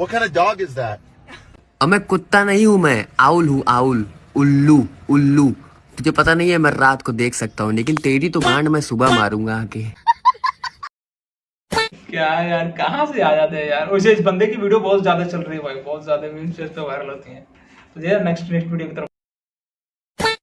What kind of dog is that? अब मैं कुत्ता नहीं हूँ मैं आउल हूँ आउल उल्लू उल्लू। तुझे पता नहीं है मैं रात को देख सकता हूँ लेकिन तेरी तो गांड मैं सुबह मारूँगा आके। क्या यार कहाँ से आ जाते हैं यार? वैसे इस बंदे की वीडियो बहुत ज़्यादा चल रही है भाई बहुत ज़्यादा मीम्स तो वायरल होती तो है। तो यार नेक्स्ट नेक्स्ट वीडियो की तरफ़